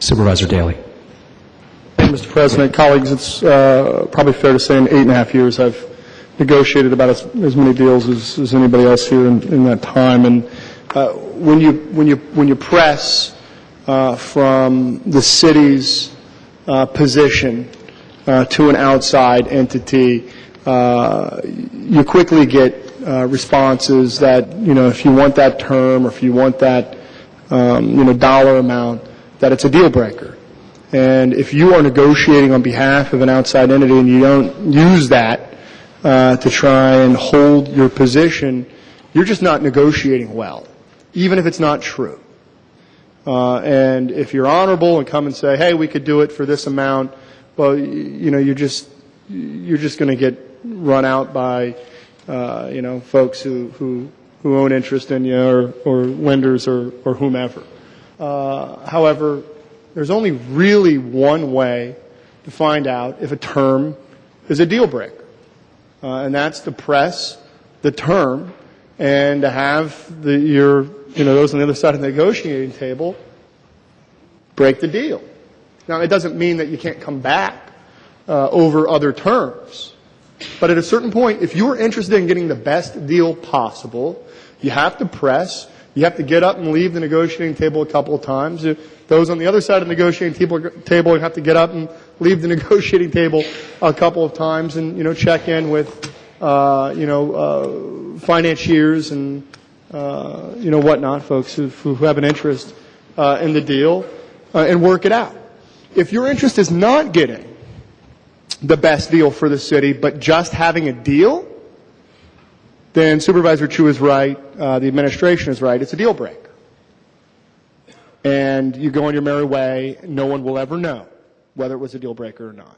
Supervisor Daley. Mr. President, colleagues, it's uh, probably fair to say in eight and a half years, I've negotiated about as, as many deals as, as anybody else here in, in that time. And uh, when you when you when you press uh, from the city's uh, position uh, to an outside entity, uh, you quickly get responses that you know if you want that term or if you want that um, you know dollar amount, that it's a deal breaker. And if you are negotiating on behalf of an outside entity and you don't use that uh, to try and hold your position, you're just not negotiating well, even if it's not true. Uh, and if you're honorable and come and say, "Hey, we could do it for this amount," well, you know, you're just you're just going to get run out by uh, you know folks who who who own interest in you or, or lenders or or whomever. Uh, however, there's only really one way to find out if a term is a deal breaker, uh, and that's to press the term and to have the, your, you know, those on the other side of the negotiating table break the deal. Now, it doesn't mean that you can't come back uh, over other terms, but at a certain point, if you're interested in getting the best deal possible, you have to press. You have to get up and leave the negotiating table a couple of times. Those on the other side of the negotiating table, have to get up and leave the negotiating table a couple of times and, you know, check in with, uh, you know, uh, financiers and, uh, you know, whatnot, folks who, who have an interest uh, in the deal, uh, and work it out. If your interest is not getting the best deal for the city, but just having a deal, then Supervisor Chu is right, uh, the administration is right, it's a deal breaker. And you go on your merry way, no one will ever know whether it was a deal breaker or not.